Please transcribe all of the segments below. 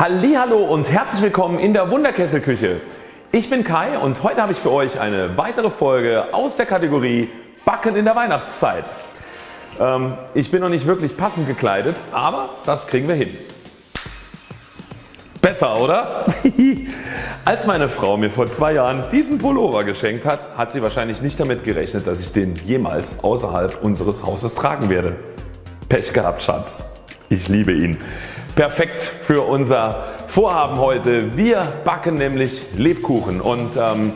Hallo und herzlich willkommen in der Wunderkesselküche. Ich bin Kai und heute habe ich für euch eine weitere Folge aus der Kategorie Backen in der Weihnachtszeit. Ähm, ich bin noch nicht wirklich passend gekleidet, aber das kriegen wir hin. Besser oder? Als meine Frau mir vor zwei Jahren diesen Pullover geschenkt hat, hat sie wahrscheinlich nicht damit gerechnet dass ich den jemals außerhalb unseres Hauses tragen werde. Pech gehabt Schatz. Ich liebe ihn. Perfekt für unser Vorhaben heute. Wir backen nämlich Lebkuchen und ähm,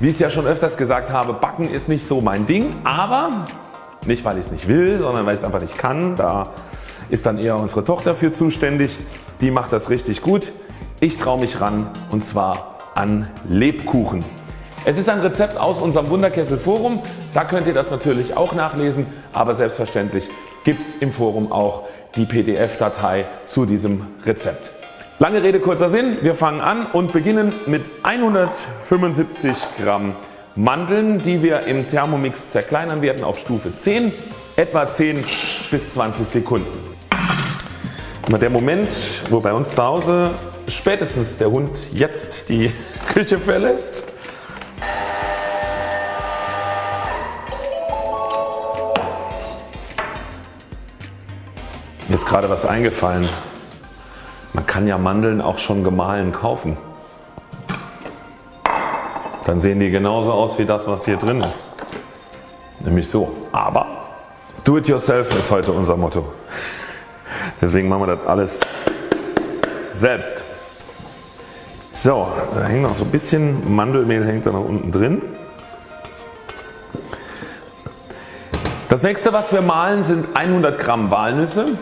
wie ich es ja schon öfters gesagt habe, Backen ist nicht so mein Ding, aber nicht weil ich es nicht will, sondern weil ich es einfach nicht kann. Da ist dann eher unsere Tochter für zuständig. Die macht das richtig gut. Ich traue mich ran und zwar an Lebkuchen. Es ist ein Rezept aus unserem Wunderkessel Forum. Da könnt ihr das natürlich auch nachlesen, aber selbstverständlich gibt es im Forum auch die PDF-Datei zu diesem Rezept. Lange Rede kurzer Sinn, wir fangen an und beginnen mit 175 Gramm Mandeln die wir im Thermomix zerkleinern werden auf Stufe 10 etwa 10 bis 20 Sekunden. Der Moment wo bei uns zu Hause spätestens der Hund jetzt die Küche verlässt Mir ist gerade was eingefallen. Man kann ja Mandeln auch schon gemahlen kaufen. Dann sehen die genauso aus wie das was hier drin ist. Nämlich so. Aber do it yourself ist heute unser Motto. Deswegen machen wir das alles selbst. So, da hängt noch so ein bisschen Mandelmehl hängt da noch unten drin. Das nächste was wir mahlen sind 100 Gramm Walnüsse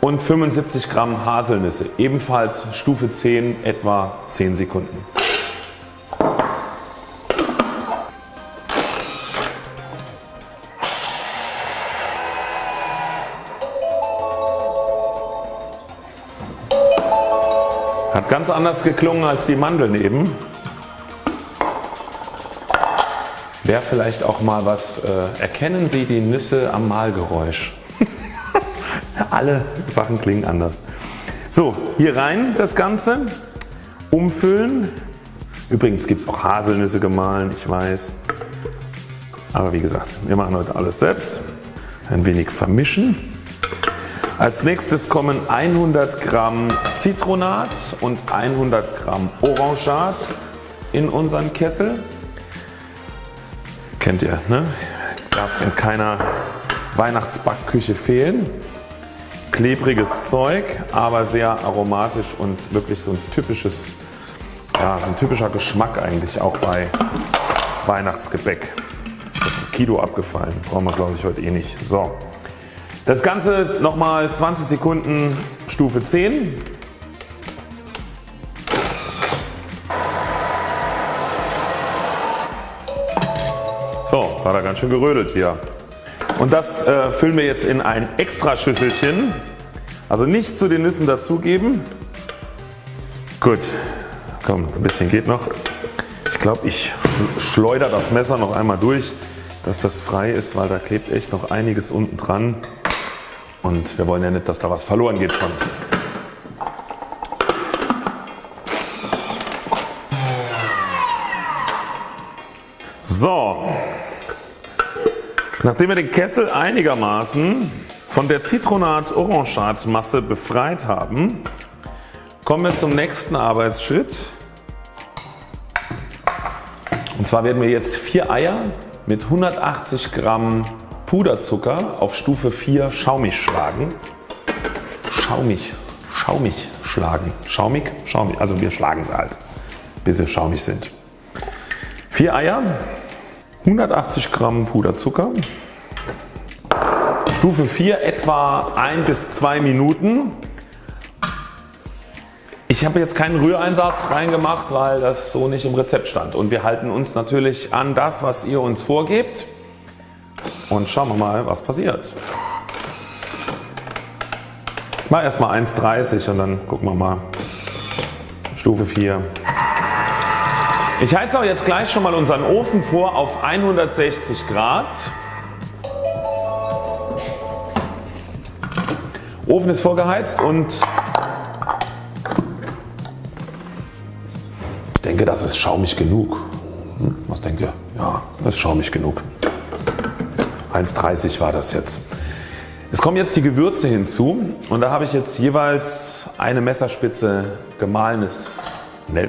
und 75 Gramm Haselnüsse, ebenfalls Stufe 10 etwa 10 Sekunden. Hat ganz anders geklungen als die Mandeln eben. Wäre vielleicht auch mal was, äh, erkennen Sie die Nüsse am Mahlgeräusch? Alle Sachen klingen anders. So hier rein das Ganze, umfüllen. Übrigens gibt es auch Haselnüsse gemahlen, ich weiß. Aber wie gesagt, wir machen heute alles selbst. Ein wenig vermischen. Als nächstes kommen 100 Gramm Zitronat und 100 Gramm Orangat in unseren Kessel. Kennt ihr, ne? Darf in keiner Weihnachtsbackküche fehlen klebriges Zeug, aber sehr aromatisch und wirklich so ein typisches, ja, so ein typischer Geschmack eigentlich auch bei Weihnachtsgebäck. Kilo abgefallen, brauchen wir glaube ich heute eh nicht. So. Das Ganze nochmal 20 Sekunden Stufe 10. So, war da ganz schön gerödelt hier. Und das äh, füllen wir jetzt in ein extra Schüsselchen. Also nicht zu den Nüssen dazugeben. Gut, komm ein bisschen geht noch. Ich glaube ich schleudere das Messer noch einmal durch, dass das frei ist, weil da klebt echt noch einiges unten dran. Und wir wollen ja nicht, dass da was verloren geht von. So, Nachdem wir den Kessel einigermaßen von der Zitronat-Orangat-Masse befreit haben, kommen wir zum nächsten Arbeitsschritt. Und zwar werden wir jetzt 4 Eier mit 180 Gramm Puderzucker auf Stufe 4 schaumig schlagen. Schaumig, schaumig schlagen. Schaumig, schaumig. Also wir schlagen sie halt bis sie schaumig sind. 4 Eier 180 Gramm Puderzucker, Stufe 4 etwa 1 bis 2 Minuten. Ich habe jetzt keinen Rühreinsatz reingemacht, weil das so nicht im Rezept stand und wir halten uns natürlich an das was ihr uns vorgebt und schauen wir mal was passiert. Ich mache erstmal 1,30 und dann gucken wir mal Stufe 4. Ich heize auch jetzt gleich schon mal unseren Ofen vor auf 160 Grad. Ofen ist vorgeheizt und denke das ist schaumig genug. Hm, was denkt ihr? Ja, das ist schaumig genug. 1,30 war das jetzt. Es kommen jetzt die Gewürze hinzu und da habe ich jetzt jeweils eine Messerspitze gemahlenes,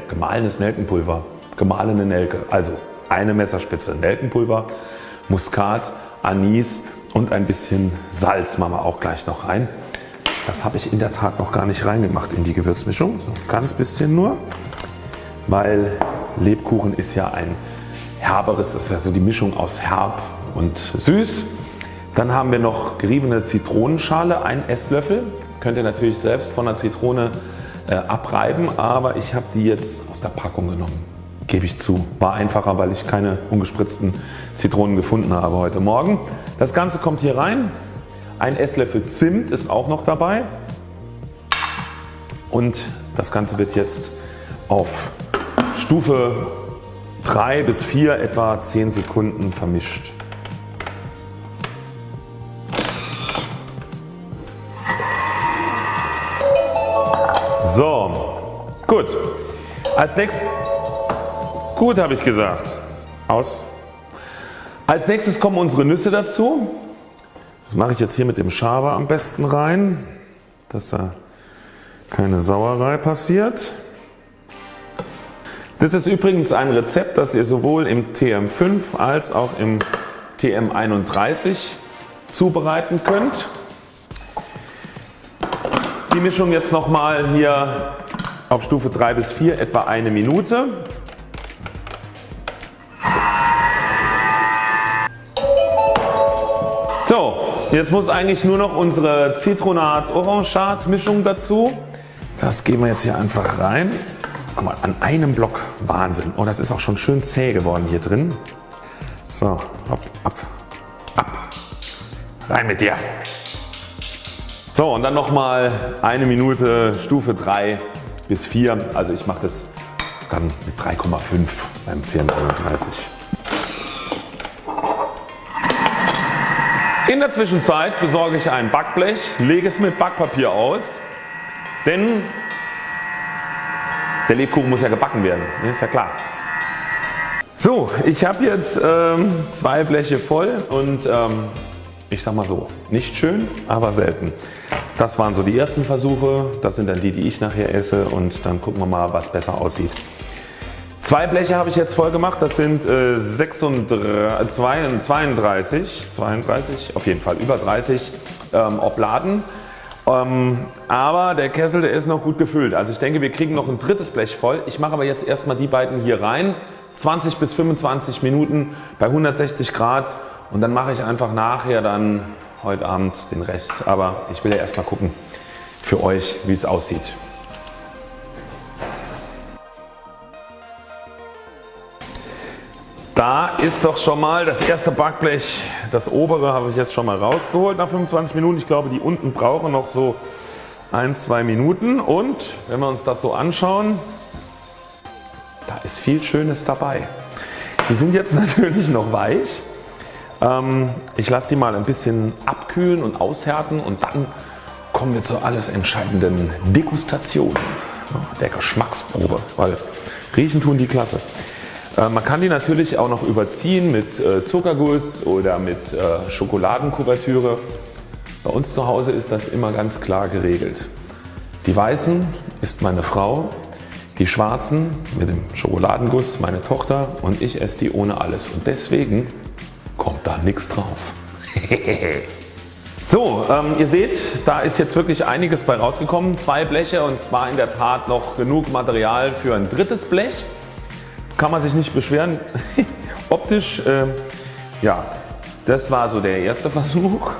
gemahlenes Nelkenpulver, gemahlene Nelke, also eine Messerspitze Nelkenpulver, Muskat, Anis und ein bisschen Salz machen wir auch gleich noch rein. Das habe ich in der Tat noch gar nicht reingemacht in die Gewürzmischung, so ganz bisschen nur, weil Lebkuchen ist ja ein herberes, das ist ja so die Mischung aus herb und süß. Dann haben wir noch geriebene Zitronenschale, ein Esslöffel. Könnt ihr natürlich selbst von der Zitrone äh, abreiben, aber ich habe die jetzt aus der Packung genommen. Gebe ich zu. War einfacher, weil ich keine ungespritzten Zitronen gefunden habe heute Morgen. Das Ganze kommt hier rein. Ein Esslöffel Zimt ist auch noch dabei. Und das Ganze wird jetzt auf Stufe 3 bis 4 etwa 10 Sekunden vermischt. So, gut. Als nächstes, gut habe ich gesagt. Aus. Als nächstes kommen unsere Nüsse dazu. Das mache ich jetzt hier mit dem Schaber am besten rein, dass da keine Sauerei passiert. Das ist übrigens ein Rezept, das ihr sowohl im TM5 als auch im TM31 zubereiten könnt die Mischung jetzt nochmal hier auf Stufe 3 bis 4 etwa eine Minute. Jetzt muss eigentlich nur noch unsere Zitronat-Orangeat Mischung dazu. Das geben wir jetzt hier einfach rein. Guck mal, an einem Block Wahnsinn. Oh, das ist auch schon schön zäh geworden hier drin. So, ab, ab, ab. Rein mit dir. So und dann nochmal eine Minute Stufe 3 bis 4. Also ich mache das dann mit 3,5 beim TM31. In der Zwischenzeit besorge ich ein Backblech, lege es mit Backpapier aus, denn der Lebkuchen muss ja gebacken werden, ne, ist ja klar. So, ich habe jetzt ähm, zwei Bleche voll und ähm, ich sag mal so, nicht schön, aber selten. Das waren so die ersten Versuche, das sind dann die die ich nachher esse und dann gucken wir mal was besser aussieht. Zwei Bleche habe ich jetzt voll gemacht, das sind äh, 36, 32, 32, auf jeden Fall über 30 ähm, Obladen. Ähm, aber der Kessel der ist noch gut gefüllt. Also ich denke wir kriegen noch ein drittes Blech voll. Ich mache aber jetzt erstmal die beiden hier rein. 20 bis 25 Minuten bei 160 Grad und dann mache ich einfach nachher dann heute Abend den Rest. Aber ich will ja erstmal gucken für euch wie es aussieht. Da ist doch schon mal das erste Backblech, das obere habe ich jetzt schon mal rausgeholt nach 25 Minuten. Ich glaube die unten brauchen noch so 1-2 Minuten und wenn wir uns das so anschauen, da ist viel Schönes dabei. Die sind jetzt natürlich noch weich ähm, ich lasse die mal ein bisschen abkühlen und aushärten und dann kommen wir zur alles entscheidenden Degustation, der Geschmacksprobe, weil riechen tun die klasse. Äh, man kann die natürlich auch noch überziehen mit äh, Zuckerguss oder mit äh, Schokoladenkuvertüre. Bei uns zu Hause ist das immer ganz klar geregelt. Die weißen ist meine Frau, die schwarzen mit dem Schokoladenguss meine Tochter und ich esse die ohne alles und deswegen kommt da nichts drauf. so, ähm, ihr seht, da ist jetzt wirklich einiges bei rausgekommen. Zwei Bleche und zwar in der Tat noch genug Material für ein drittes Blech. Kann man sich nicht beschweren. Optisch, äh, ja, das war so der erste Versuch.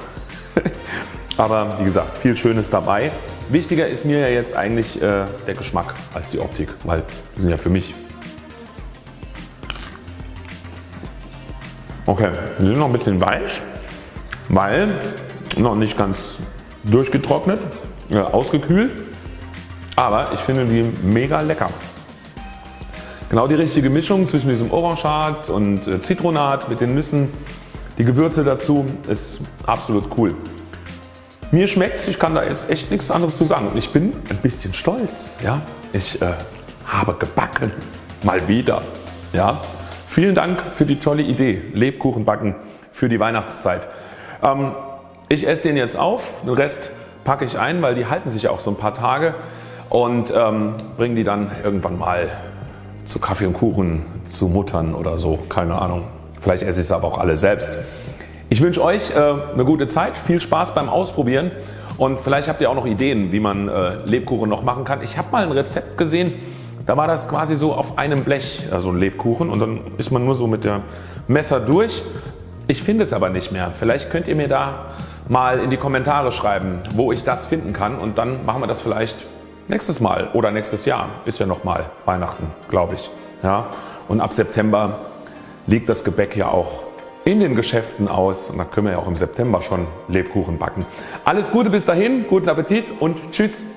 Aber wie gesagt, viel Schönes dabei. Wichtiger ist mir ja jetzt eigentlich äh, der Geschmack als die Optik, weil die sind ja für mich Okay, sie sind noch ein bisschen weich, weil noch nicht ganz durchgetrocknet, äh, ausgekühlt, aber ich finde die mega lecker. Genau die richtige Mischung zwischen diesem Orangeat und äh, Zitronat mit den Nüssen, die Gewürze dazu ist absolut cool. Mir schmeckt ich kann da jetzt echt nichts anderes zu sagen und ich bin ein bisschen stolz. Ja? Ich äh, habe gebacken. Mal wieder. Ja? Vielen Dank für die tolle Idee Lebkuchen backen für die Weihnachtszeit. Ähm, ich esse den jetzt auf, den Rest packe ich ein, weil die halten sich auch so ein paar Tage und ähm, bringe die dann irgendwann mal zu Kaffee und Kuchen zu Muttern oder so, keine Ahnung. Vielleicht esse ich es aber auch alle selbst. Ich wünsche euch äh, eine gute Zeit, viel Spaß beim Ausprobieren und vielleicht habt ihr auch noch Ideen wie man äh, Lebkuchen noch machen kann. Ich habe mal ein Rezept gesehen, da war das quasi so auf einem Blech so also ein Lebkuchen und dann ist man nur so mit dem Messer durch. Ich finde es aber nicht mehr. Vielleicht könnt ihr mir da mal in die Kommentare schreiben wo ich das finden kann und dann machen wir das vielleicht nächstes Mal oder nächstes Jahr. Ist ja noch mal Weihnachten glaube ich. Ja? Und ab September liegt das Gebäck ja auch in den Geschäften aus und da können wir ja auch im September schon Lebkuchen backen. Alles Gute bis dahin, guten Appetit und Tschüss.